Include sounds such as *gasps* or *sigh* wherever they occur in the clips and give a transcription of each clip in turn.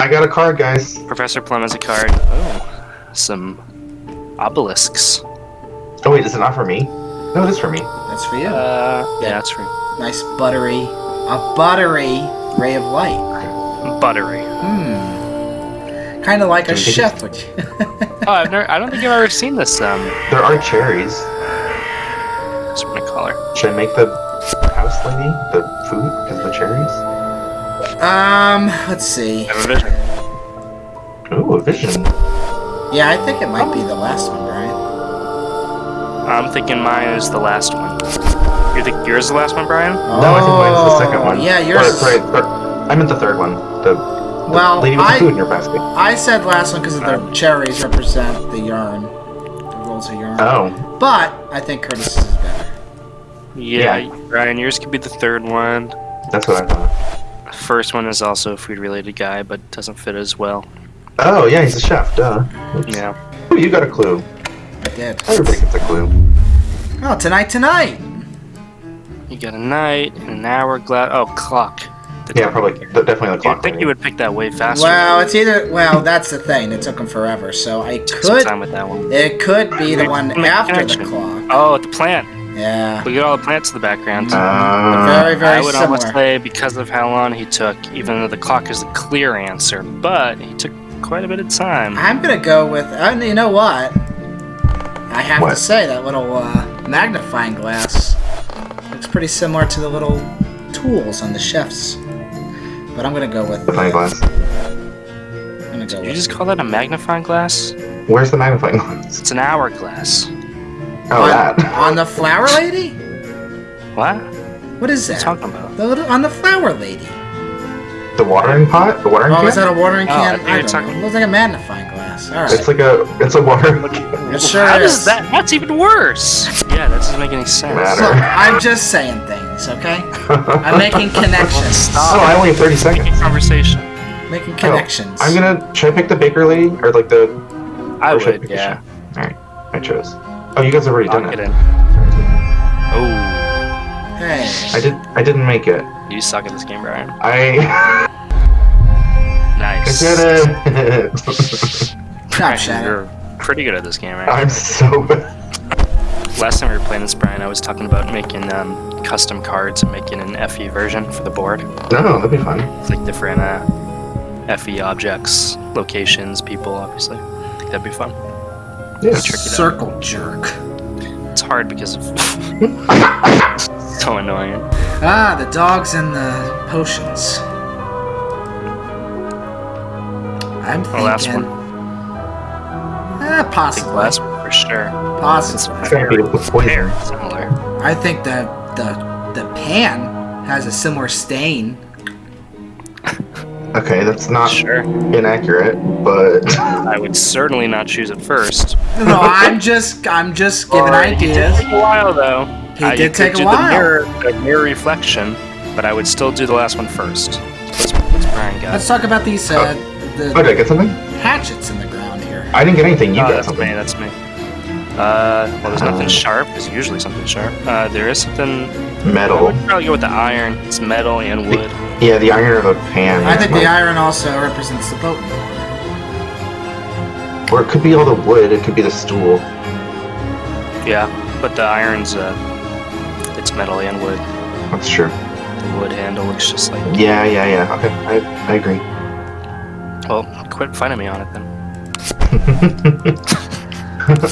I got a card, guys. Professor Plum has a card. Oh, some obelisks. Oh wait, is it not for me? No, it is for me. That's for you. Uh, yeah, that's right. nice buttery, a buttery ray of light. Buttery. Hmm. Kind of like a chef would. *laughs* Oh, I've never. I don't think I've ever seen this. Um, There are cherries. what's what I call her? Should I make the house lady the food um, let's see. I have a vision. Ooh, a vision. Yeah, I think it might be the last one, Brian. I'm thinking mine is the last one. You think yours is the last one, Brian? No, I think mine's the second one. Oh, Yeah, yours. Or, sorry, or, I meant the third one. The, the Well, lady with I- the food in her basket. I said last one because the cherries represent the yarn, the rolls of yarn. Oh, But I think Curtis is better. Yeah, Brian, yours could be the third one. that's what I thought. First one is also a food-related guy, but doesn't fit as well. Oh, yeah, he's a chef. Duh. Oops. Yeah. Ooh, you got a clue. I did. Everybody gets a clue. Oh, tonight, tonight. You got a night and an hourglass. Oh, clock. The Yeah, clock. probably. Definitely the You'd clock. think lady. you would pick that way faster. Well, it's either. Well, that's the thing. It took him forever, so I Took some could. time with that one. It could be the one after the clock. Oh, the plant. Yeah. Look at all the plants in the background. Uh, Very, very I would similar. almost say because of how long he took, even though the clock is the clear answer, but he took quite a bit of time. I'm gonna go with. Uh, you know what? I have What? to say that little uh, magnifying glass looks pretty similar to the little tools on the chefs. But I'm gonna go with. the magnifying glass. I'm gonna go Did you with. just call that a magnifying glass? Where's the magnifying glass? It's an hourglass. Oh, on, that. on the flower lady? What? What is that? What are you that? talking about? The little, on the flower lady. The watering pot? The watering Oh, can? is that a watering Oh, I can? thought you were I don't talking- know. It looks like a magnifying glass. All right. It's like a. It's a watering. *laughs* It sure How is. does that? That's even worse. Yeah, that doesn't make any sense. Matter. Look, I'm just saying things, okay? *laughs* I'm making connections. Stop. Oh, I only have 30 seconds. Making conversation. Making Oh, connections. I'm gonna. Should I pick the baker lady or like the? I or would, pick the yeah. All right, I chose. Oh, you guys have already I'll done get it. in. Oh, Hey. I did. I didn't make it. you suck at this game, Brian. I. *laughs* nice. I Nice. did it. Stop, *laughs* Brian, Shannon. You're pretty good at this game, right? I'm so. bad. Last time we were playing this, Brian, I was talking about making um, custom cards and making an FE version for the board. No, that'd be fun. It's like different uh, FE objects, locations, people, obviously. I think that'd be fun. Yeah. tricky though. Circle jerk. It's hard because of *laughs* so annoying. Ah, the dogs and the potions. I'm thinking. The last one. Eh, think possibly. the last one for sure. It's Possibly. It's gotta be with poison. very similar. I think the the the pan has a similar stain. Okay, that's not Sure. inaccurate, but I would certainly not choose it first. No, I'm just I'm just giving Alright, It ideas. did take a while though. He Uh, you did could take a do while. The mirror, the mirror reflection, but I would still do the last one first. What's, what's Brian got? Let's talk about these uh, oh, the did I get something? hatchets in the ground here. I didn't get anything. You oh, got that's something. me. That's me. Uh, well, there's nothing Uh. sharp. There's usually something sharp. Uh, there is something. I Metal. would probably go with the iron. It's metal and wood. Yeah, the iron of the pan. I think the iron also represents the boat. Or it could be all the wood. It could be the stool. Yeah, but the iron's uh, it's metal and wood. That's true. The wood handle looks just like. Yeah, yeah, yeah. Okay, I, I agree. Well, quit fighting me on it then.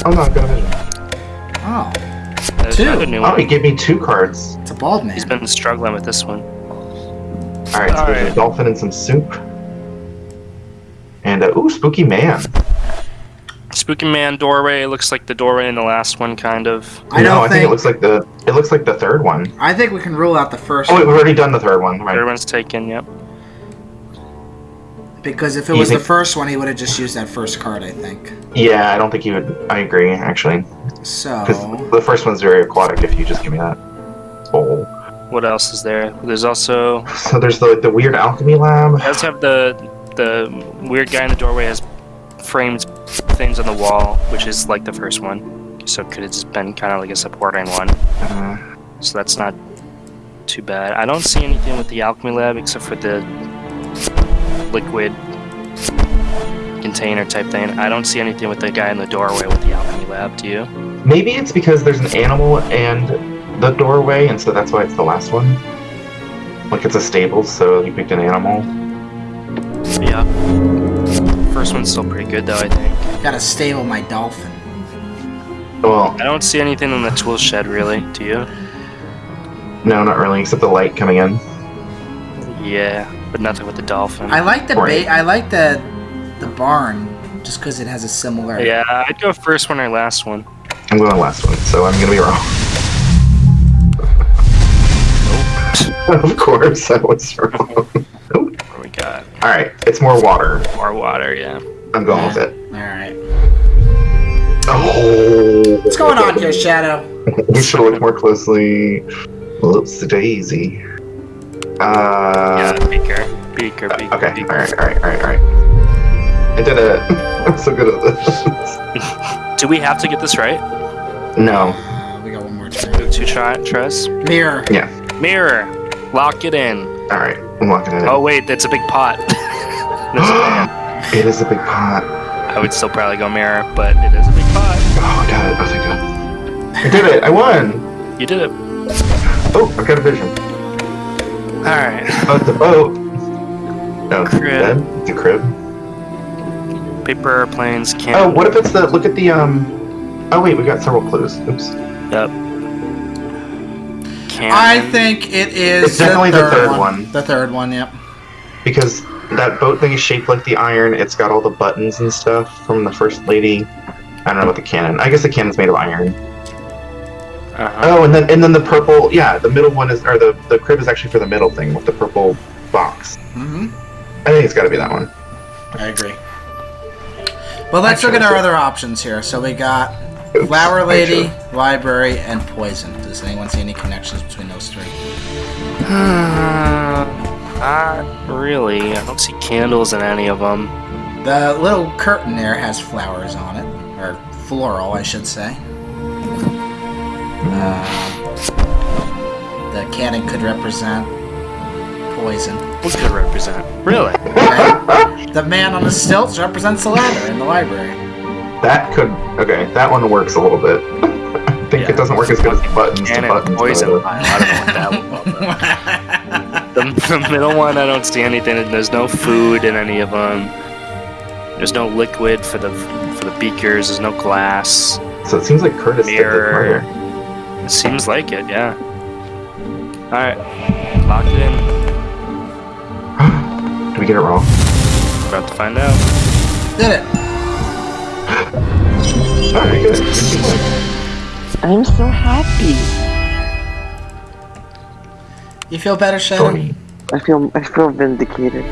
I'm not gonna. Oh, There's Two. another new Oh, one. he gave me two cards. it's a bald man. He's been struggling with this one. All right, so there's Alright. a dolphin and some soup. And uh, ooh, spooky man. Spooky Man doorway looks like the doorway in the last one, kind of. I no, don't I think, think. it looks like the it looks like the third one. I think we can rule out the first Oh wait, one we've already done the third one. Right. Everyone's taken. Yep. because if it You was the first one, he would have just used that first card. I think. Yeah, I don't think he would. I agree, actually, So because the first one's very aquatic. If you just give me that bowl. What else is there? There's also So there's the the weird alchemy lab. it does have the the weird guy in the doorway has framed things on the wall, which is like the first one. So could have just been kind of like a supporting one. Uh, So that's not too bad. I don't see anything with the alchemy lab except for the liquid container type thing. I don't see anything with the guy in the doorway with the alchemy lab. Do you? Maybe it's because there's an animal and the doorway, and so that's why it's the last one. Like it's a stable, so you picked an animal. Yeah. First one's still pretty good though. I think. Gotta stable my dolphin. Well, I don't see anything in the tool shed really. Do you? no, not really, except the light coming in. Yeah, but nothing with the dolphin. I like the Right. ba- I like the the barn just because it has a similar. Yeah, I'd go first one or last one. I'm going last one, so I'm gonna be wrong. *laughs* of course, I was wrong. Nope. What we got? All right, it's more water. More water. Yeah. I'm going with it. All right. Oh, What's going on here, Shadow? *laughs* we should look more closely. Whoops, the daisy. Uh, yeah. Beaker. Beaker. Beaker. okay. Beaker. All right. All right. All right. All right. I did it. *laughs* I'm so good at this. Do we have to get this right? no. Uh, we got one more Two, turn. two try, tries. Mirror. Yeah. Mirror. Lock it in. All right. I'm locking it in. Oh wait, that's a big pot. *laughs* That's a pan. *gasps* it is a big pot. I would still probably go mirror, but it is a big pot. Oh, I got it. Oh, thank God. I did it. I won. You did it. Oh, I've got a vision. All right. Oh, it's a boat. *laughs* No, it's Crib. a crib. Paper airplanes. Can. Oh, what if it's the look at the um? Oh wait, we got several clues. Oops. Yep. Cannon. I think it is It's definitely the third one. The third one. Yep. Because that boat thing is shaped like the iron. It's got all the buttons and stuff from the first lady. I don't know what the cannon. I guess the cannon's made of iron. Uh-huh. Oh, and then and then the purple. Yeah, the middle one is or the the crib is actually for the middle thing with the purple box. Mm-hmm. I think it's got to be that one. I agree. Well, let's look at our other options here. So we got Oops, Flower Lady, chose- Library, and Poison. Does anyone see any connections between those three? Not really. I don't see candles in any of them. The little curtain there has flowers on it, or floral, I should say. Uh, the cannon could represent poison. What could represent? Really? Okay? *laughs* the man on the stilts represents the ladder in the library. That could okay. That one works a little bit. *laughs* I think Yeah. it doesn't work as good as buttons to Cannon, buttons. poison. but- uh, I don't know what that would *laughs* The, the middle one, I don't see anything. There's no food in any of them. There's no liquid for the for the beakers. There's no glass. So it seems like Curtis did the Mirror. It seems like it, yeah. All right, locked it in. *sighs* Did we get it wrong? About to find out. Did it. I'm so happy. You feel better, Shadow? I feel I feel vindicated.